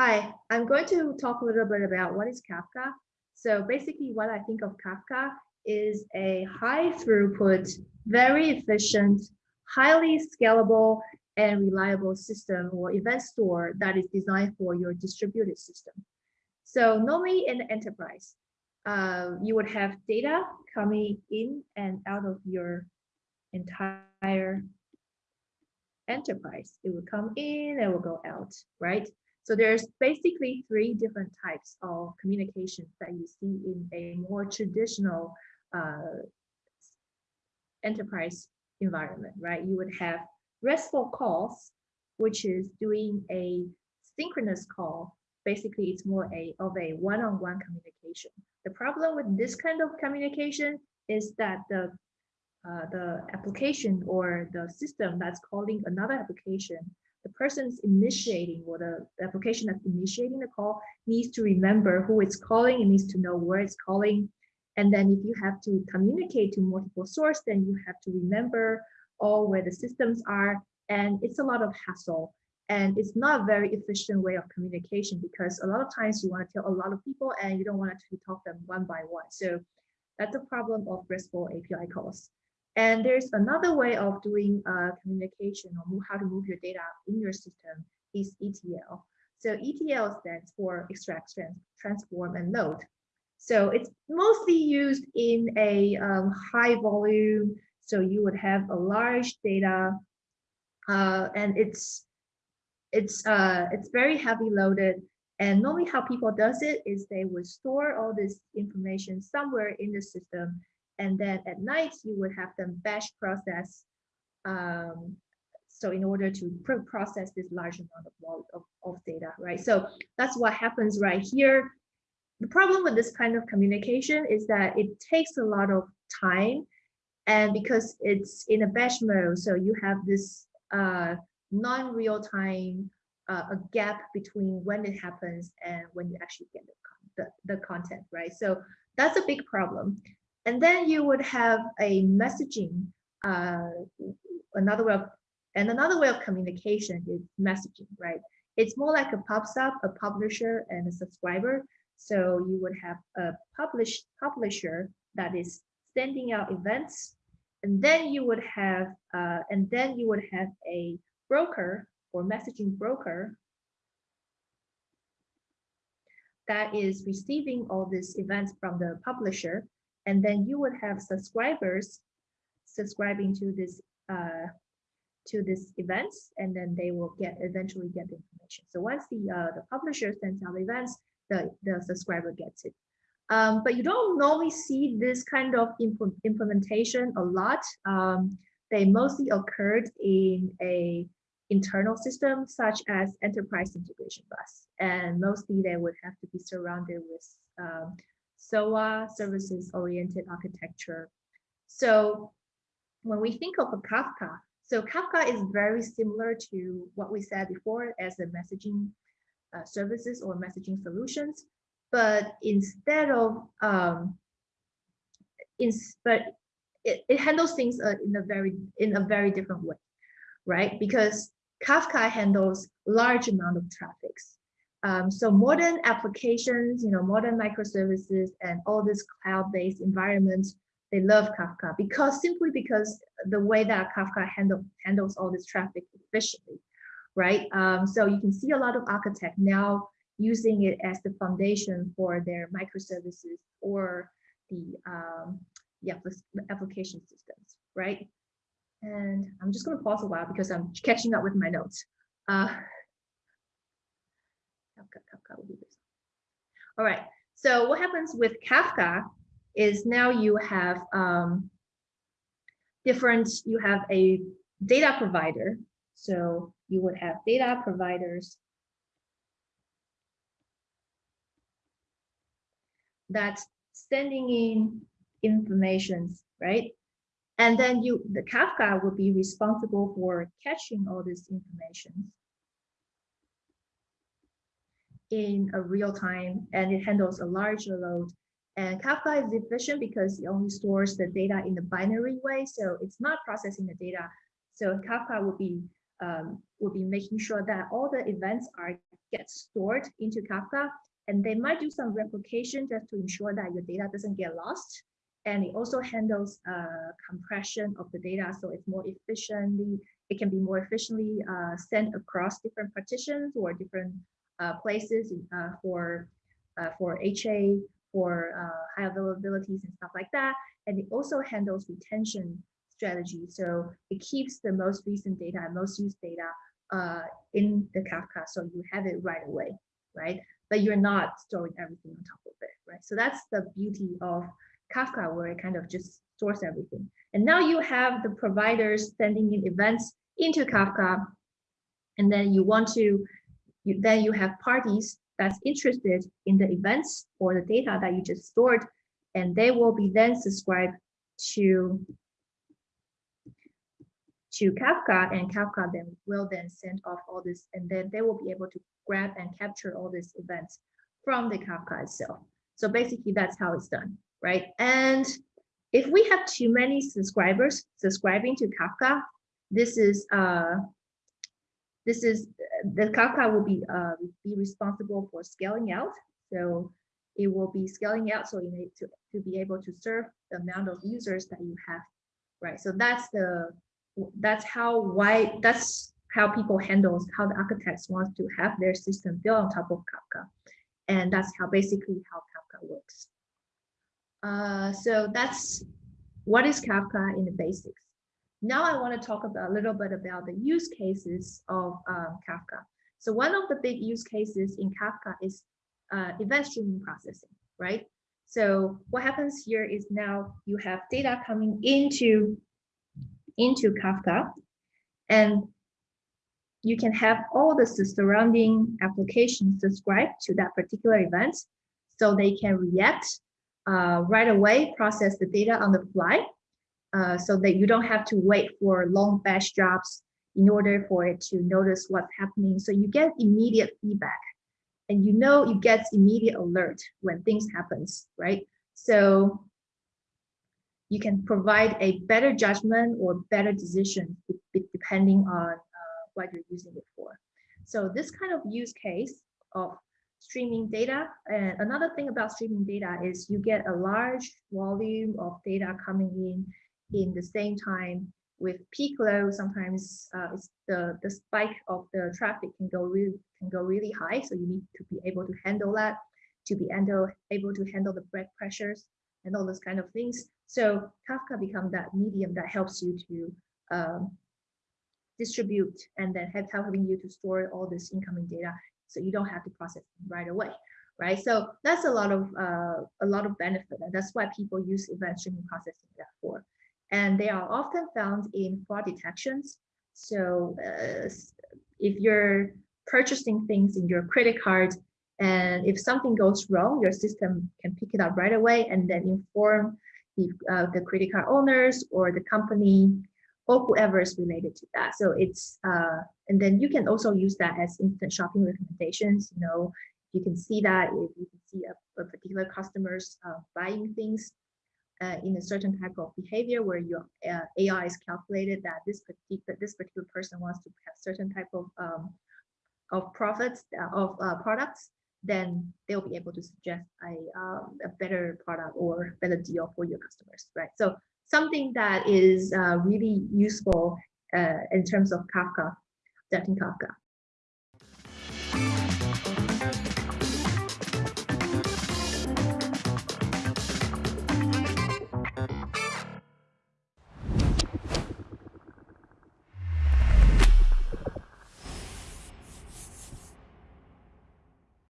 Hi, I'm going to talk a little bit about what is Kafka. So basically what I think of Kafka is a high throughput, very efficient, highly scalable and reliable system or event store that is designed for your distributed system. So normally in the enterprise, uh, you would have data coming in and out of your entire enterprise. It will come in it will go out, right? So there's basically three different types of communications that you see in a more traditional uh, enterprise environment, right? You would have RESTful calls, which is doing a synchronous call. Basically, it's more a of a one-on-one -on -one communication. The problem with this kind of communication is that the uh, the application or the system that's calling another application, the person's initiating or the, the application that's initiating the call needs to remember who it's calling, it needs to know where it's calling. And then if you have to communicate to multiple source, then you have to remember all where the systems are. And it's a lot of hassle. And it's not a very efficient way of communication because a lot of times you want to tell a lot of people and you don't want to talk them one by one. So that's a problem of RESTful API calls. And there's another way of doing uh, communication or how to move your data in your system is ETL. So ETL stands for extract, transform, and load. So it's mostly used in a um, high volume. So you would have a large data, uh, and it's it's uh, it's very heavy loaded. And normally, how people does it is they would store all this information somewhere in the system, and then at night you would have them batch process. Um, so in order to process this large amount of, of, of data, right? So that's what happens right here the problem with this kind of communication is that it takes a lot of time and because it's in a batch mode so you have this uh, non-real time uh, a gap between when it happens and when you actually get the, the, the content right so that's a big problem and then you would have a messaging uh, another way of and another way of communication is messaging right? It's more like a pops up a publisher and a subscriber. So you would have a publish, publisher that is sending out events, and then you would have, uh, and then you would have a broker or messaging broker that is receiving all these events from the publisher, and then you would have subscribers subscribing to this uh, to this events, and then they will get eventually get the information. So once the uh, the publisher sends out events, the, the subscriber gets it. Um, but you don't normally see this kind of impl implementation a lot. Um, they mostly occurred in a internal system such as enterprise integration bus. And mostly they would have to be surrounded with um, SOA, services oriented architecture. So when we think of a Kafka, so Kafka is very similar to what we said before as a messaging uh, services or messaging solutions. But instead of, um, in, but it, it handles things uh, in a very in a very different way, right? Because Kafka handles large amount of traffics. Um, so modern applications, you know, modern microservices and all these cloud-based environments, they love Kafka because simply because the way that Kafka handle, handles all this traffic efficiently right? Um, so you can see a lot of architects now using it as the foundation for their microservices or the, um, the application systems, right? And I'm just going to pause a while because I'm catching up with my notes. Uh, All right, so what happens with Kafka is now you have um, different, you have a data provider. So you would have data providers that's sending in informations, right? And then you, the Kafka will be responsible for catching all this information in a real time, and it handles a larger load. And Kafka is efficient because it only stores the data in the binary way, so it's not processing the data. So Kafka will be um, be making sure that all the events are get stored into Kafka, and they might do some replication just to ensure that your data doesn't get lost. And it also handles uh, compression of the data, so it's more efficiently, it can be more efficiently uh, sent across different partitions or different places uh, for uh, for HA, for uh, high availabilities and stuff like that. And it also handles retention strategy. So it keeps the most recent data and most used data uh, in the Kafka. So you have it right away, right? But you're not storing everything on top of it, right? So that's the beauty of Kafka where it kind of just stores everything. And now you have the providers sending in events into Kafka. And then you want to, you, then you have parties that's interested in the events or the data that you just stored, and they will be then subscribed to to Kafka and Kafka then will then send off all this and then they will be able to grab and capture all these events from the Kafka itself. So basically that's how it's done, right? And if we have too many subscribers subscribing to Kafka, this is uh, this is the Kafka will be uh, be responsible for scaling out. So it will be scaling out so you need to, to be able to serve the amount of users that you have, right? So that's the that's how why that's how people handle how the architects want to have their system built on top of Kafka. And that's how basically how Kafka works. Uh, so that's what is Kafka in the basics. Now I want to talk about a little bit about the use cases of um, Kafka. So one of the big use cases in Kafka is uh, event streaming processing, right? So what happens here is now you have data coming into into Kafka and you can have all the surrounding applications subscribe to that particular event so they can react uh, right away, process the data on the fly uh, so that you don't have to wait for long batch jobs in order for it to notice what's happening. So you get immediate feedback and you know you get immediate alert when things happens, right? So you can provide a better judgment or better decision depending on uh, what you're using it for. So this kind of use case of streaming data, and another thing about streaming data is you get a large volume of data coming in in the same time with peak load. Sometimes uh, the the spike of the traffic can go really can go really high, so you need to be able to handle that, to be able able to handle the break pressures and all those kind of things. So Kafka become that medium that helps you to um, distribute and then helping you to store all this incoming data so you don't have to process right away right so that's a lot of uh, a lot of benefit and that's why people use event streaming processing for and they are often found in fraud detections so uh, if you're purchasing things in your credit card and if something goes wrong, your system can pick it up right away and then inform the, uh, the credit card owners or the company or whoever is related to that. So it's, uh, and then you can also use that as instant shopping recommendations. You know, you can see that if you can see a, a particular customers uh, buying things uh, in a certain type of behavior where your uh, AI is calculated that this particular this particular person wants to have certain type of um, of profits uh, of uh, products, then they'll be able to suggest a, um, a better product or better deal for your customers, right? So something that is uh, really useful uh, in terms of Kafka, Dutton Kafka.